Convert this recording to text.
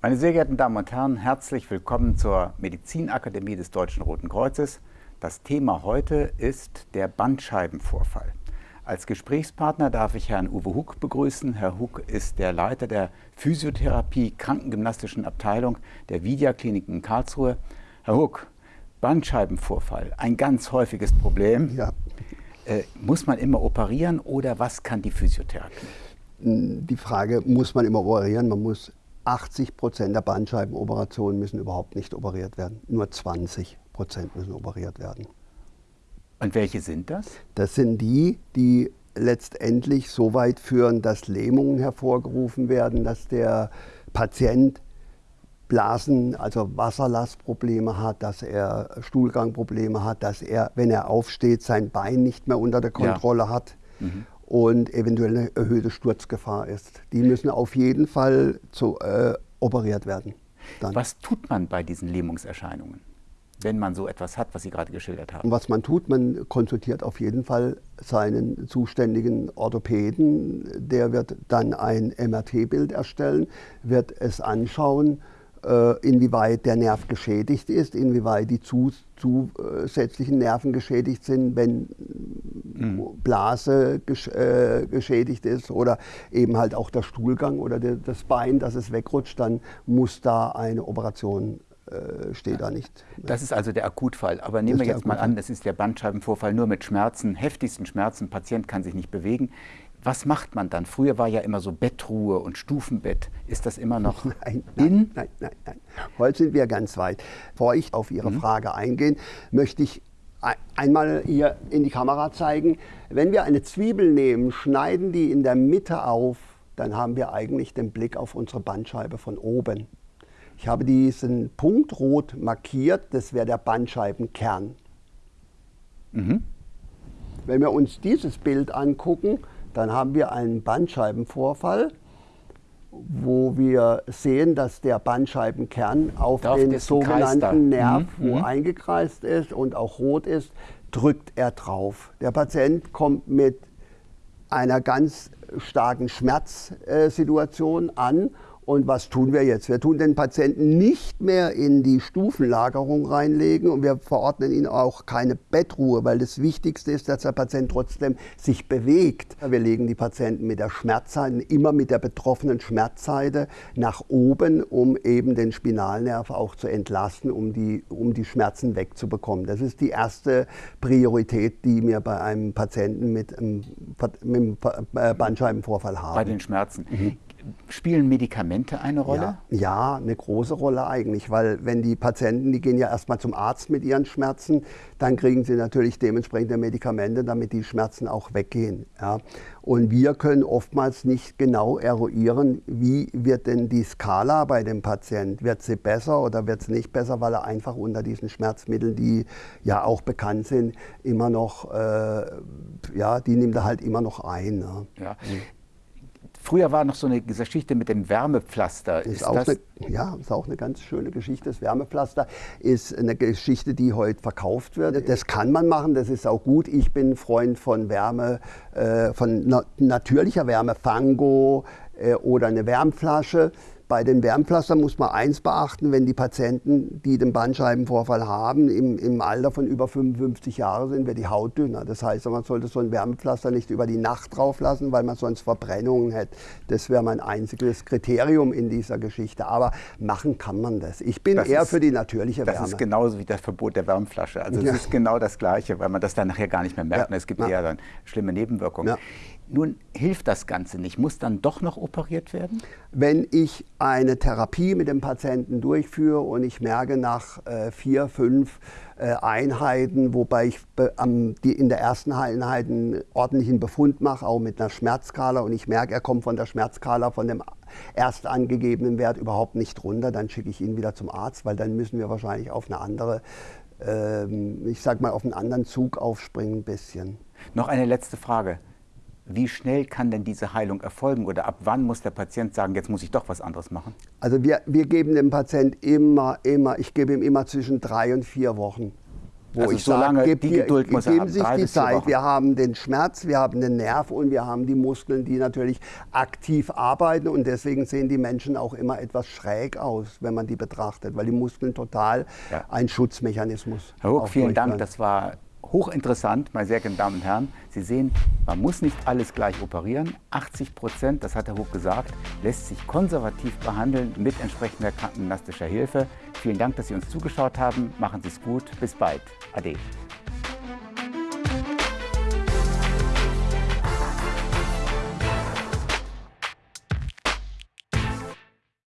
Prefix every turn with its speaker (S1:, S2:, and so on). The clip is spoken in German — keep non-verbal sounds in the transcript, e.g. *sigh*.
S1: Meine sehr geehrten Damen und Herren, herzlich willkommen zur Medizinakademie des Deutschen Roten Kreuzes. Das Thema heute ist der Bandscheibenvorfall. Als Gesprächspartner darf ich Herrn Uwe Huck begrüßen. Herr Huck ist der Leiter der Physiotherapie Krankengymnastischen Abteilung der Vidia Klinik in Karlsruhe. Herr Huck, Bandscheibenvorfall, ein ganz häufiges Problem. Ja. Äh, muss man immer operieren oder was kann die Physiotherapie?
S2: Die Frage, muss man immer operieren? Man muss 80 Prozent der Bandscheibenoperationen müssen überhaupt nicht operiert werden. Nur 20 Prozent müssen operiert werden.
S1: Und welche sind das?
S2: Das sind die, die letztendlich so weit führen, dass Lähmungen hervorgerufen werden, dass der Patient Blasen, also Wasserlastprobleme hat, dass er Stuhlgangprobleme hat, dass er, wenn er aufsteht, sein Bein nicht mehr unter der Kontrolle ja. hat. Mhm und eventuell eine erhöhte Sturzgefahr ist. Die müssen auf jeden Fall zu, äh, operiert werden.
S1: Dann. Was tut man bei diesen Lähmungserscheinungen, wenn man so etwas hat, was Sie gerade geschildert haben?
S2: Was man tut, man konsultiert auf jeden Fall seinen zuständigen Orthopäden. Der wird dann ein MRT-Bild erstellen, wird es anschauen inwieweit der Nerv geschädigt ist, inwieweit die zusätzlichen Nerven geschädigt sind, wenn mhm. Blase äh, geschädigt ist oder eben halt auch der Stuhlgang oder das Bein, dass es wegrutscht, dann muss da eine Operation äh, steht da nicht.
S1: Das ist also der Akutfall. Aber nehmen wir jetzt mal an, das ist der Bandscheibenvorfall nur mit Schmerzen, heftigsten Schmerzen, Patient kann sich nicht bewegen. Was macht man dann? Früher war ja immer so Bettruhe und Stufenbett. Ist das immer noch *laughs*
S2: nein, nein, in? Nein, nein, nein. Heute sind wir ganz weit. Bevor ich auf Ihre mhm. Frage eingehe, möchte ich einmal hier in die Kamera zeigen. Wenn wir eine Zwiebel nehmen, schneiden die in der Mitte auf, dann haben wir eigentlich den Blick auf unsere Bandscheibe von oben. Ich habe diesen Punkt rot markiert, das wäre der Bandscheibenkern. Mhm. Wenn wir uns dieses Bild angucken, dann haben wir einen Bandscheibenvorfall, wo wir sehen, dass der Bandscheibenkern auf Darf den sogenannten Nerv, mhm. wo mhm. eingekreist ist und auch rot ist, drückt er drauf. Der Patient kommt mit einer ganz starken Schmerzsituation an und was tun wir jetzt? Wir tun den Patienten nicht mehr in die Stufenlagerung reinlegen und wir verordnen ihnen auch keine Bettruhe, weil das Wichtigste ist, dass der Patient trotzdem sich bewegt. Wir legen die Patienten mit der Schmerzseite, immer mit der betroffenen Schmerzseite nach oben, um eben den Spinalnerv auch zu entlasten, um die, um die Schmerzen wegzubekommen. Das ist die erste Priorität, die wir bei einem Patienten mit einem, mit einem Bandscheibenvorfall haben.
S1: Bei den Schmerzen. Mhm. Spielen Medikamente eine Rolle?
S2: Ja, ja, eine große Rolle eigentlich, weil wenn die Patienten, die gehen ja erstmal zum Arzt mit ihren Schmerzen, dann kriegen sie natürlich dementsprechende Medikamente, damit die Schmerzen auch weggehen. Ja. Und wir können oftmals nicht genau eruieren, wie wird denn die Skala bei dem Patienten, wird sie besser oder wird sie nicht besser, weil er einfach unter diesen Schmerzmitteln, die ja auch bekannt sind, immer noch, äh, ja, die nimmt er halt immer noch ein.
S1: Ne? Ja. Früher war noch so eine Geschichte mit dem Wärmepflaster.
S2: Ist, ist auch eine, ja, ist auch eine ganz schöne Geschichte. Das Wärmepflaster ist eine Geschichte, die heute verkauft wird. Das kann man machen, das ist auch gut. Ich bin Freund von Wärme, äh, von na natürlicher Wärme, Fango äh, oder eine Wärmflasche. Bei den Wärmpflastern muss man eins beachten, wenn die Patienten, die den Bandscheibenvorfall haben, im, im Alter von über 55 Jahren sind, wird die Haut dünner. Das heißt, man sollte so ein Wärmepflaster nicht über die Nacht drauf lassen, weil man sonst Verbrennungen hätte. Das wäre mein einziges Kriterium in dieser Geschichte. Aber machen kann man das. Ich bin das eher ist, für die natürliche
S1: das
S2: Wärme.
S1: Das ist genauso wie das Verbot der Wärmflasche. Also ja. es ist genau das Gleiche, weil man das dann nachher gar nicht mehr merkt. Ja. Es gibt ja. eher dann schlimme Nebenwirkungen. Nun hilft das Ganze nicht. Muss dann doch noch operiert werden?
S2: Wenn ich eine Therapie mit dem Patienten durchführe und ich merke nach äh, vier, fünf äh, Einheiten, wobei ich am, die in der ersten Einheit einen ordentlichen Befund mache, auch mit einer Schmerzskala und ich merke, er kommt von der Schmerzskala von dem erst angegebenen Wert überhaupt nicht runter, dann schicke ich ihn wieder zum Arzt, weil dann müssen wir wahrscheinlich auf eine andere, ähm, ich sag mal, auf einen anderen Zug aufspringen ein bisschen.
S1: Noch eine letzte Frage. Wie schnell kann denn diese Heilung erfolgen oder ab wann muss der Patient sagen, jetzt muss ich doch was anderes machen?
S2: Also wir, wir geben dem Patienten immer, immer, ich gebe ihm immer zwischen drei und vier Wochen. wo
S1: Also
S2: ich
S1: so
S2: sage,
S1: lange
S2: gebt
S1: die Geduld muss er
S2: geben
S1: haben,
S2: sich die Zeit. Wir haben den Schmerz, wir haben den Nerv und wir haben die Muskeln, die natürlich aktiv arbeiten und deswegen sehen die Menschen auch immer etwas schräg aus, wenn man die betrachtet, weil die Muskeln total
S1: Ja.
S2: ein Schutzmechanismus
S1: Herr Huck, vielen Dank. Das war hochinteressant, meine sehr geehrten Damen und Herren. Sie sehen, man muss nicht alles gleich operieren. 80 Prozent, das hat Herr Huck gesagt, lässt sich konservativ behandeln mit entsprechender krankengymnastischer Hilfe. Vielen Dank, dass Sie uns zugeschaut haben. Machen Sie es gut. Bis bald. Ade.